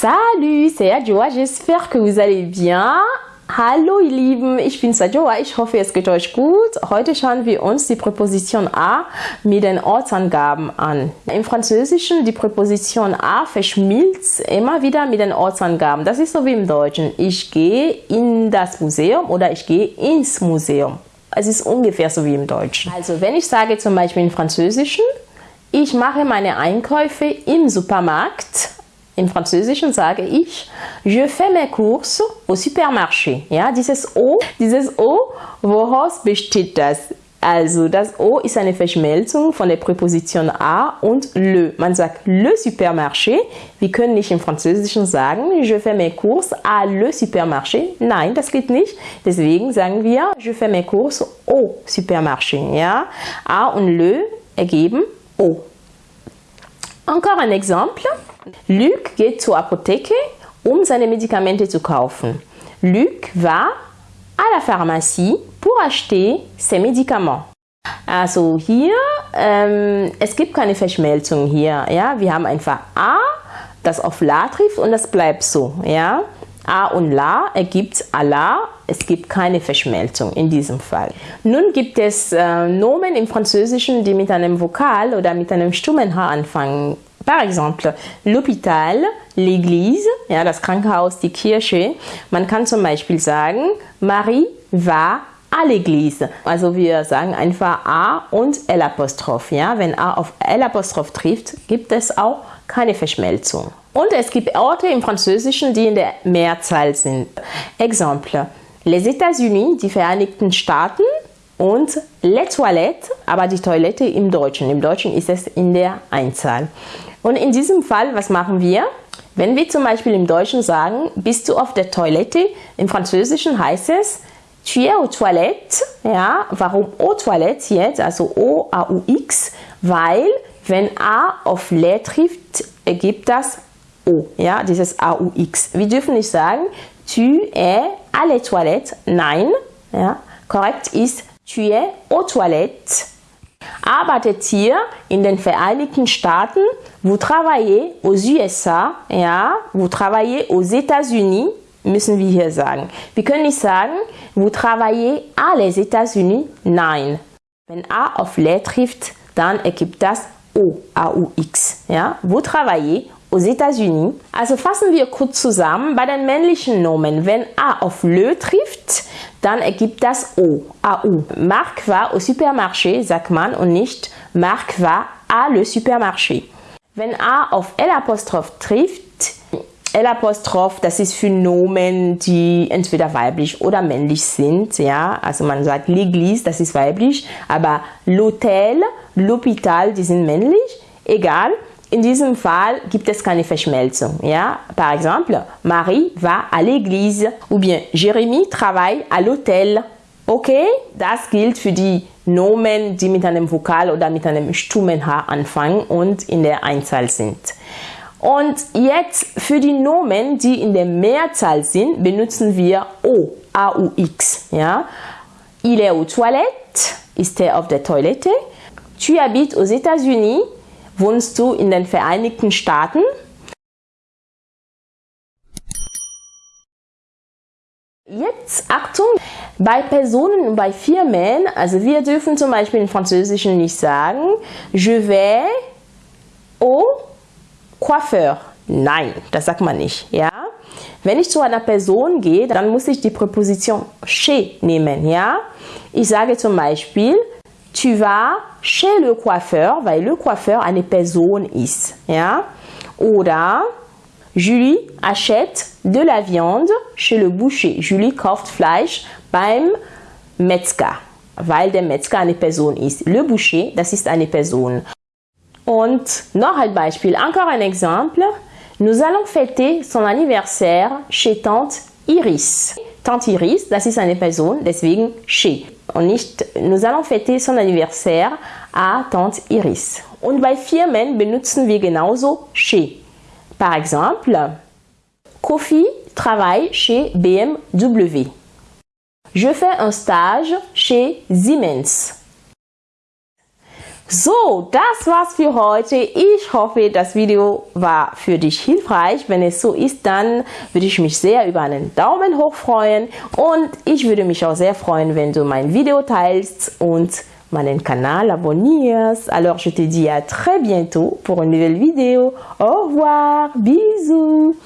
Salut, c'est Adjoa, j'espère que vous allez bien. Hallo ihr Lieben, ich bin Sajoa, ich hoffe es geht euch gut. Heute schauen wir uns die Präposition A mit den Ortsangaben an. Im Französischen die Präposition A verschmilzt immer wieder mit den Ortsangaben. Das ist so wie im Deutschen. Ich gehe in das Museum oder ich gehe ins Museum. Es ist ungefähr so wie im Deutschen. Also wenn ich sage zum Beispiel im Französischen, ich mache meine Einkäufe im Supermarkt, im Französischen sage ich, je fais mes courses au supermarché. Ja, dieses O, dieses O, woraus besteht das? Also das O ist eine Verschmelzung von der Präposition a und le. Man sagt le supermarché. Wir können nicht im Französischen sagen, je fais mes courses à le supermarché. Nein, das geht nicht. Deswegen sagen wir, je fais mes courses au supermarché. Ja, a und le ergeben O. Encore un exemple. Luc geht zur Apotheke, um seine Medikamente zu kaufen. Luc va à la pharmacie pour acheter ses médicaments. Also hier, ähm, es gibt keine Verschmelzung hier. Ja? Wir haben einfach A, das auf La trifft und das bleibt so. Ja? A und La ergibt Allah. Es gibt keine Verschmelzung in diesem Fall. Nun gibt es äh, Nomen im Französischen, die mit einem Vokal oder mit einem stummen H anfangen. Par exemple, l'hôpital, l'église, ja, das Krankenhaus, die Kirche. Man kann zum Beispiel sagen, Marie va l'église. Also wir sagen einfach A und L Apostroph. Ja? Wenn A auf L Apostroph trifft, gibt es auch keine Verschmelzung. Und es gibt Orte im Französischen, die in der Mehrzahl sind. Exemple, les États-Unis, die Vereinigten Staaten und les toilettes, aber die Toilette im Deutschen. Im Deutschen ist es in der Einzahl. Und in diesem Fall, was machen wir? Wenn wir zum Beispiel im Deutschen sagen, bist du auf der Toilette, im Französischen heißt es, tu es aux toilettes. Ja, warum aux toilettes jetzt? Also O-A-U-X, weil wenn A auf le trifft, ergibt das O. Ja, dieses A-U-X. Wir dürfen nicht sagen, tu es à les toilettes. Nein, ja, korrekt ist, tu es aux toilettes arbeitet hier in den Vereinigten Staaten, vous travaillez aux USA, ja, vous travaillez aux États-Unis, müssen wir hier sagen. Wir können nicht sagen, vous travaillez à les États-Unis, nein. Wenn A auf les trifft, dann ergibt das O, A-U-X. Ja? Vous travaillez aux États-Unis. Also fassen wir kurz zusammen bei den männlichen Nomen. Wenn A auf le trifft, dann ergibt das O, AU. Marc va au supermarché, sagt man, und nicht Marc va à le supermarché. Wenn A auf L trifft, L Apostroph, das ist für Nomen, die entweder weiblich oder männlich sind, ja. Also man sagt l'église, das ist weiblich, aber l'hôtel, l'hôpital, die sind männlich. Egal. In diesem Fall gibt es keine Verschmelzung. Ja? Par exemple, Marie va à l'église ou bien Jérémy travaille à l'hôtel. Okay, das gilt für die Nomen, die mit einem Vokal oder mit einem stummen H anfangen und in der Einzahl sind. Und jetzt für die Nomen, die in der Mehrzahl sind, benutzen wir O, A-U-X. Ja? Il est aux toilettes, ist er auf der Toilette. Tu habites aux États-Unis, Wohnst du in den Vereinigten Staaten? Jetzt Achtung, bei Personen und bei Firmen, also wir dürfen zum Beispiel im Französischen nicht sagen, je vais au coiffeur. Nein, das sagt man nicht. Ja? Wenn ich zu einer Person gehe, dann muss ich die Präposition chez nehmen. Ja? Ich sage zum Beispiel, tu vas chez le coiffeur, weil le coiffeur eine Person ist. Ja? Oder Julie achète de la viande chez le boucher. Julie kauft Fleisch beim Metzger, weil der Metzger eine Person ist. Le boucher, das ist eine Person. Und noch ein Beispiel, encore un exemple. Nous allons fêter son anniversaire chez Tante Iris. Tante Iris, das ist eine Person, deswegen chez. Und nicht, nous allons fêter son anniversaire à Tante Iris. Und bei Firmen benutzen wir genauso chez. Par exemple, Kofi travaille chez BMW. Je fais un stage chez Siemens. So, das war's für heute. Ich hoffe, das Video war für dich hilfreich. Wenn es so ist, dann würde ich mich sehr über einen Daumen hoch freuen und ich würde mich auch sehr freuen, wenn du mein Video teilst und meinen Kanal abonnierst. Alors, je te dis à très bientôt pour une nouvelle vidéo. Au revoir, bisous.